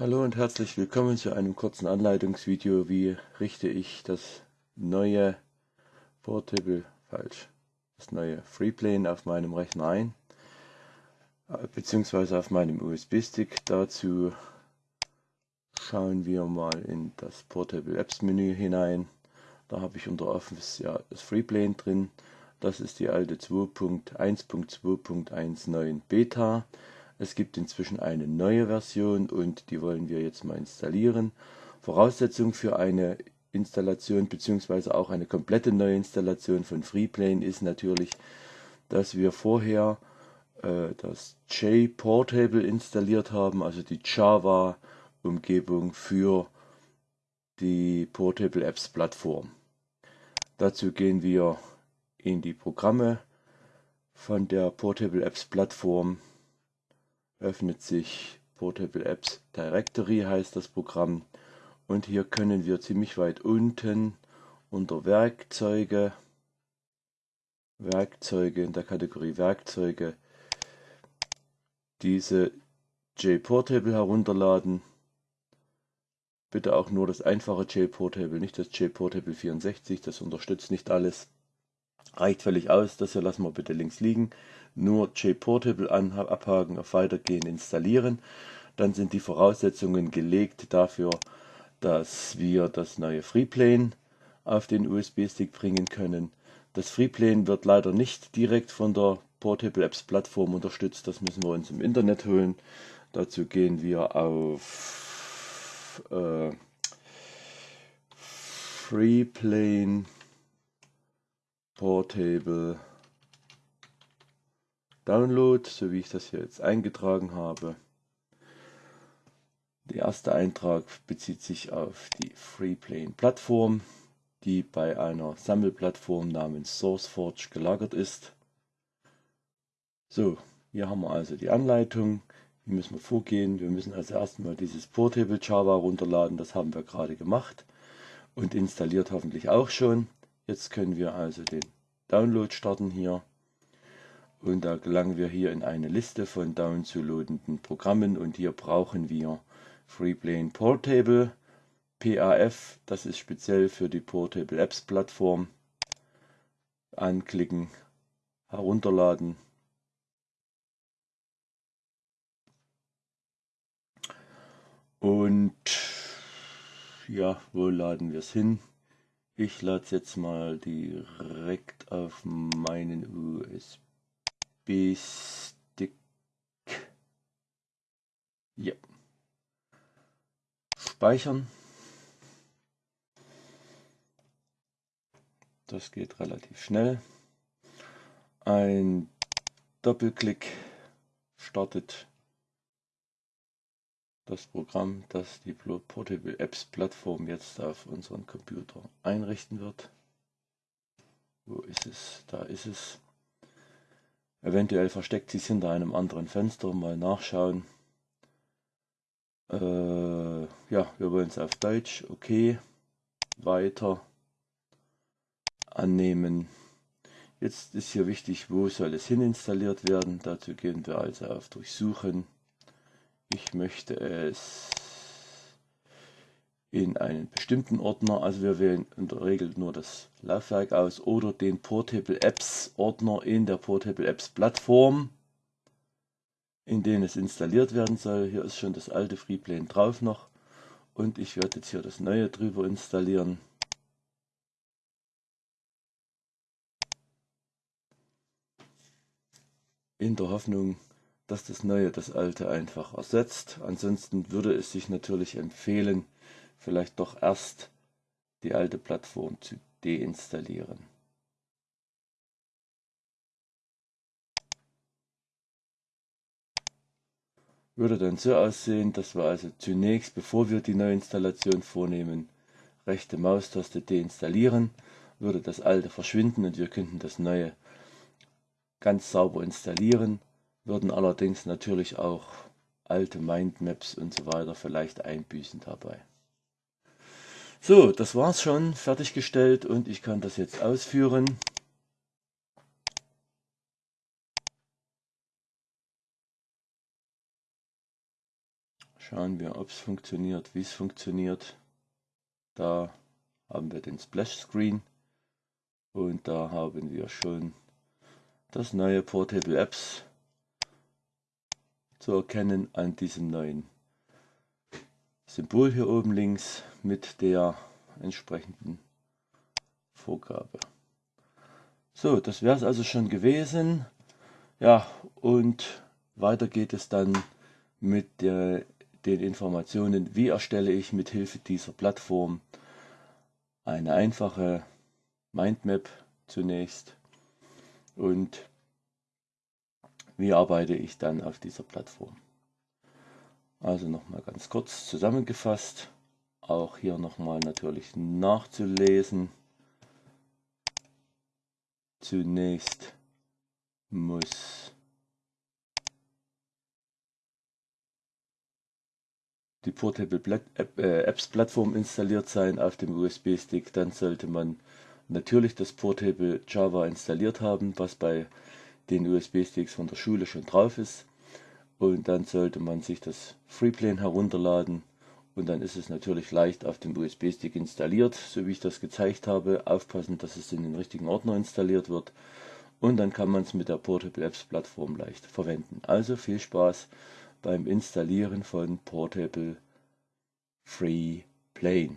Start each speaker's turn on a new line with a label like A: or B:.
A: Hallo und herzlich willkommen zu einem kurzen Anleitungsvideo, wie richte ich das neue Portable, falsch, das neue Freeplane auf meinem Rechner ein, äh, beziehungsweise auf meinem USB-Stick. Dazu schauen wir mal in das Portable Apps Menü hinein. Da habe ich unter Office ja das Freeplane drin. Das ist die alte 2.1.2.19 Beta. Es gibt inzwischen eine neue Version und die wollen wir jetzt mal installieren. Voraussetzung für eine Installation bzw. auch eine komplette Neuinstallation von Freeplane ist natürlich, dass wir vorher äh, das JPortable installiert haben, also die Java-Umgebung für die Portable Apps Plattform. Dazu gehen wir in die Programme von der Portable Apps Plattform öffnet sich Portable Apps Directory heißt das Programm und hier können wir ziemlich weit unten unter Werkzeuge Werkzeuge in der Kategorie Werkzeuge diese JPortable herunterladen. Bitte auch nur das einfache JPortable, nicht das JPortable 64, das unterstützt nicht alles. Reicht völlig aus, das hier lassen wir bitte links liegen nur JPortable abhaken, auf Weitergehen installieren. Dann sind die Voraussetzungen gelegt dafür, dass wir das neue Freeplane auf den USB-Stick bringen können. Das Freeplane wird leider nicht direkt von der Portable Apps Plattform unterstützt, das müssen wir uns im Internet holen. Dazu gehen wir auf äh, Freeplane Portable Download, so wie ich das hier jetzt eingetragen habe. Der erste Eintrag bezieht sich auf die Freeplane Plattform, die bei einer Sammelplattform namens SourceForge gelagert ist. So, hier haben wir also die Anleitung. Wie müssen wir vorgehen? Wir müssen also erstmal dieses Portable Java runterladen, das haben wir gerade gemacht und installiert hoffentlich auch schon. Jetzt können wir also den Download starten hier und da gelangen wir hier in eine Liste von downzulodenden Programmen und hier brauchen wir Freeplane Portable PAF, das ist speziell für die Portable Apps Plattform. Anklicken, herunterladen. Und ja, wo laden wir es hin? Ich lade es jetzt mal direkt auf meinen USB USB-Stick. Ja. Speichern. Das geht relativ schnell. Ein Doppelklick startet das Programm, das die Portable Apps Plattform jetzt auf unseren Computer einrichten wird. Wo ist es? Da ist es. Eventuell versteckt sich hinter einem anderen Fenster. Mal nachschauen. Äh, ja, wir wollen es auf Deutsch. Okay. Weiter. Annehmen. Jetzt ist hier wichtig, wo soll es hin installiert werden. Dazu gehen wir also auf Durchsuchen. Ich möchte es in einen bestimmten Ordner, also wir wählen in der Regel nur das Laufwerk aus oder den Portable Apps Ordner in der Portable Apps Plattform, in den es installiert werden soll. Hier ist schon das alte Freeplane drauf noch und ich werde jetzt hier das neue drüber installieren. In der Hoffnung, dass das neue das alte einfach ersetzt. Ansonsten würde es sich natürlich empfehlen, vielleicht doch erst die alte Plattform zu deinstallieren. Würde dann so aussehen, dass wir also zunächst, bevor wir die Neuinstallation vornehmen, rechte Maustaste deinstallieren, würde das alte verschwinden und wir könnten das neue ganz sauber installieren, würden allerdings natürlich auch alte Mindmaps und so weiter vielleicht einbüßen dabei. So, das war's schon, fertiggestellt und ich kann das jetzt ausführen. Schauen wir, ob es funktioniert, wie es funktioniert. Da haben wir den Splash Screen und da haben wir schon das neue Portable Apps zu erkennen an diesem neuen Symbol hier oben links mit der entsprechenden Vorgabe. So, das wäre es also schon gewesen. Ja, und weiter geht es dann mit der, den Informationen, wie erstelle ich mit Hilfe dieser Plattform eine einfache Mindmap zunächst und wie arbeite ich dann auf dieser Plattform. Also nochmal ganz kurz zusammengefasst, auch hier nochmal natürlich nachzulesen. Zunächst muss die Portable äh, Apps Plattform installiert sein auf dem USB-Stick, dann sollte man natürlich das Portable Java installiert haben, was bei den USB-Sticks von der Schule schon drauf ist. Und dann sollte man sich das Freeplane herunterladen und dann ist es natürlich leicht auf dem USB-Stick installiert, so wie ich das gezeigt habe. Aufpassen, dass es in den richtigen Ordner installiert wird und dann kann man es mit der Portable Apps Plattform leicht verwenden. Also viel Spaß beim Installieren von Portable Free Plane.